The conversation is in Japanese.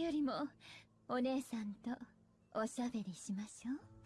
よりもお姉さんとおしゃべりしましょう。